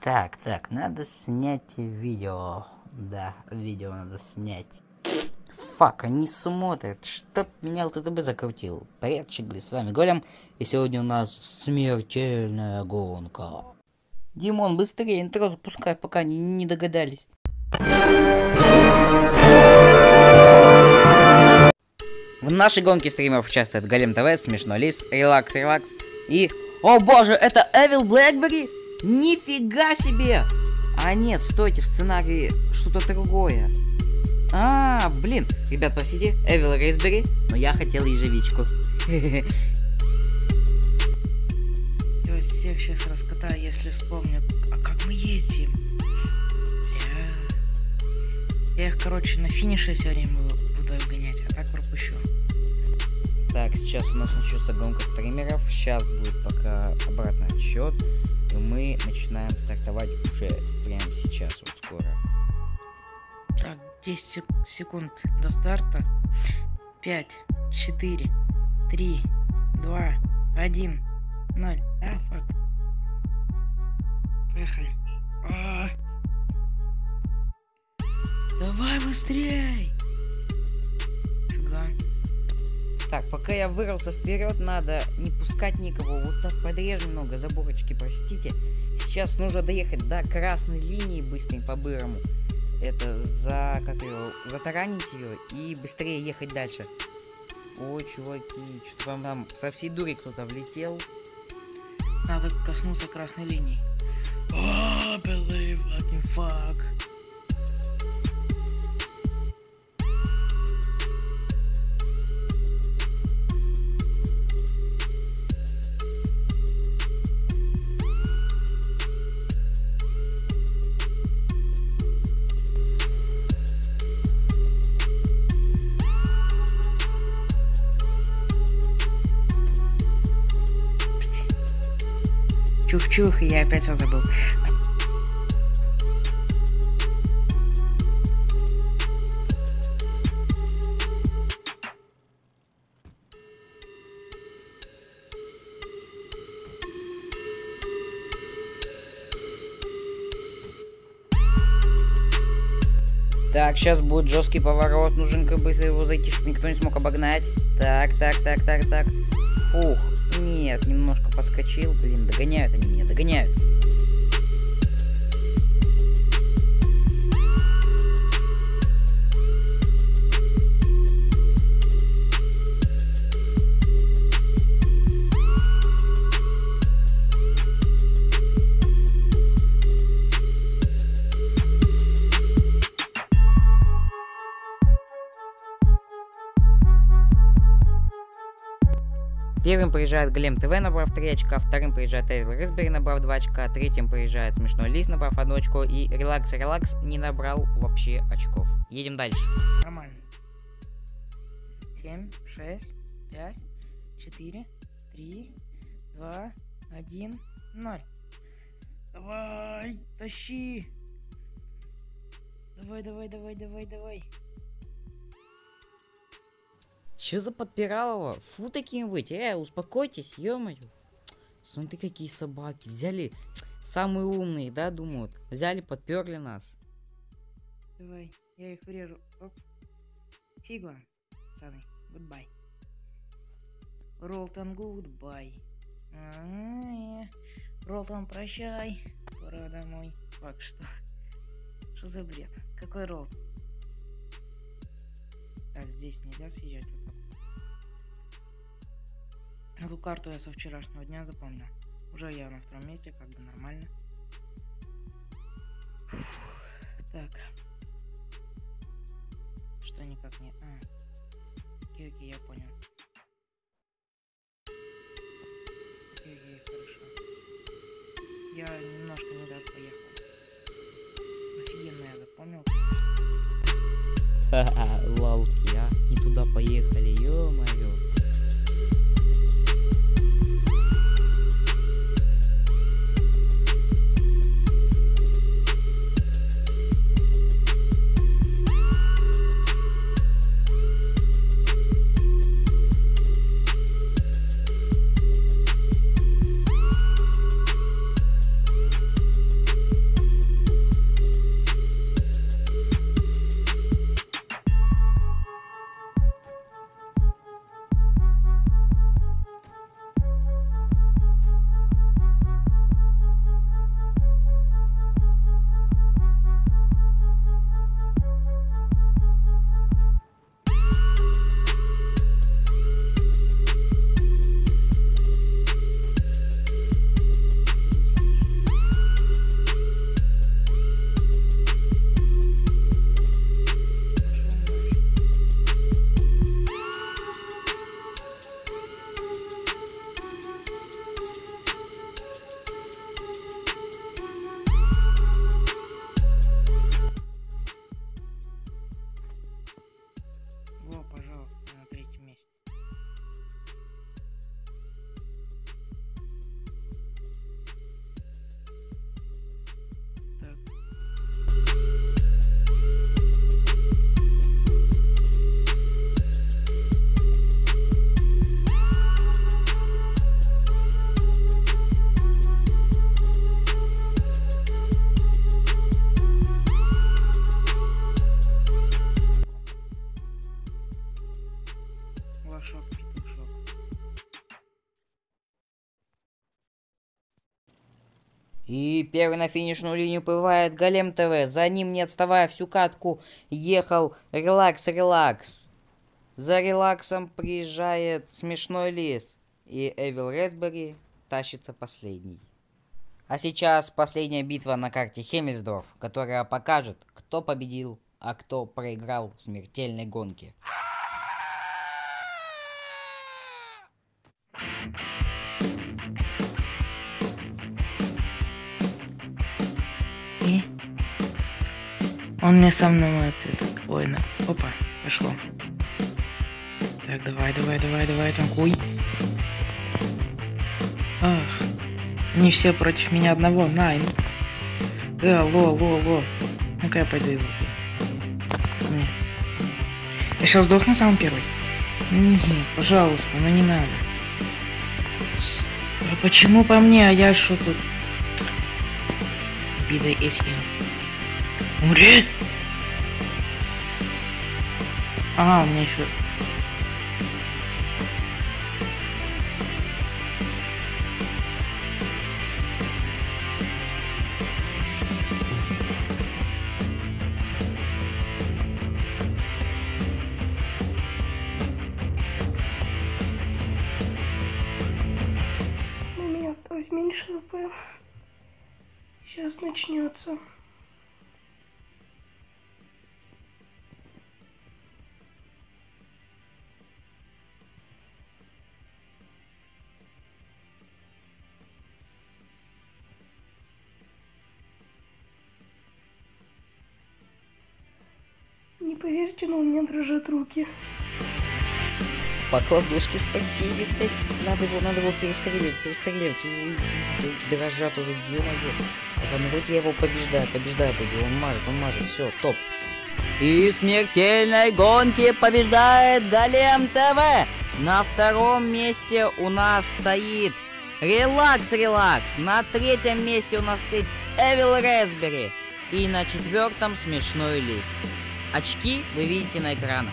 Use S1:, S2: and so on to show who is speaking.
S1: Так, так, надо снять видео. Да, видео надо снять. Фак, они смотрят. Чтоб меня ЛТТБ закрутил. Привет, Чигли, с вами Голем. И сегодня у нас смертельная гонка. Димон, быстрее интро запускай, пока не, не догадались. В нашей гонке стримеров участвует Голем ТВ, Смешной Лис, Релакс Релакс и... О боже, это Эвил Блэкбери? Нифига себе! А нет, стойте, в сценарии что-то другое. А, блин, ребят, простите, Эвил Рейсбери, но я хотел ежевичку.
S2: Я всех сейчас раскатаю, если вспомню. А как мы ездим? Я, я их, короче, на финише сегодня буду обгонять, а так пропущу.
S1: Так, сейчас у нас начнется гонка стримеров. Сейчас будет пока обратный отсчет. И мы начинаем стартовать уже прямо сейчас, вот скоро.
S2: Так, 10 секунд до старта. 5, 4, 3, 2, 1, 0. А, фак. Поехали. А -а -а. Давай быстрей! Фига.
S1: Так, пока я вырвался вперед, надо не пускать никого. Вот так подрежь немного, заборочки, простите. Сейчас нужно доехать до красной линии быстренько по-бырому. Это за, как ее, затаранить ее и быстрее ехать дальше. Ой, чуваки, что-то вам там со всей дури кто-то влетел.
S2: Надо коснуться красной линии. Oh, believe fucking fuck. Чух-чух, и я опять все забыл.
S1: Так, сейчас будет жесткий поворот. Нужен как быстро его зайти, чтобы никто не смог обогнать. Так, так, так, так, так. Ух, нет, немножко подскочил. Блин, догоняют они меня, догоняют. Первым приезжает Глем ТВ, набрав 3 очка, вторым приезжает Эвил Рисбери, набрав 2 очка, третьим приезжает Смешной Лис, набрав 1 очко, и Релакс Релакс не набрал вообще очков. Едем дальше.
S2: Нормально. 7, 6, 5, 4, 3, 2, 1, 0. Давай, тащи. Давай, давай, давай, давай, давай.
S1: Чё за подпиралово? Фу таким быть. Э, успокойтесь, ё-моё. Смотри, какие собаки. Взяли самые умные, да, думают. Взяли, подперли нас.
S2: Давай, я их врежу. Оп. Фигура, пацаны. Goodbye. Ролтон, goodbye. Ролтон, прощай. Пора домой. Fuck, что? Что за бред? Какой ролл? Так, здесь нельзя съезжать так. Эту карту я со вчерашнего дня запомнил. Уже я на втором месте, как бы нормально. Фух, так. Что никак не... А. Окей, я понял. Окей, хорошо. Я немножко не так поехал. Офигенно я запомнил.
S1: Ха-ха, лалки, а. Не туда поехали, ё-моё. И первый на финишную линию плывает Голем ТВ. За ним, не отставая всю катку, ехал Релакс Релакс. За релаксом приезжает Смешной Лис. И Эвил Ресбери тащится последний. А сейчас последняя битва на карте Хемельсдорф, которая покажет, кто победил, а кто проиграл в смертельной гонке.
S2: Он не со мной этот. Ой, на. Опа, пошло. Так, давай, давай, давай, давай, танкуй. Ах. Они все против меня одного. Най. Да, алло, алло, алло. Ну-ка я пойду его. Не. Я сейчас сдохну сам первый. Нет, пожалуйста, ну не надо. А почему по мне, а я что тут? Бида Эсхил. Умри! Ага, у меня еще...
S3: У меня осталось меньше ВП. Сейчас начнется. Поверите, но у меня дрожат руки.
S1: Покладушки спортили, блядь. Надо его, надо его перестреливать, перестреливать. Руки дрожат уже, ё-моё. Ну вроде я его побеждаю, побеждаю вроде. Он мажет, он мажет, все, топ. И в смертельной гонке побеждает Голем ТВ. На втором месте у нас стоит Релакс Релакс. На третьем месте у нас стоит Эвил Ресбери. И на четвертом Смешной Лис. Очки вы видите на экранах.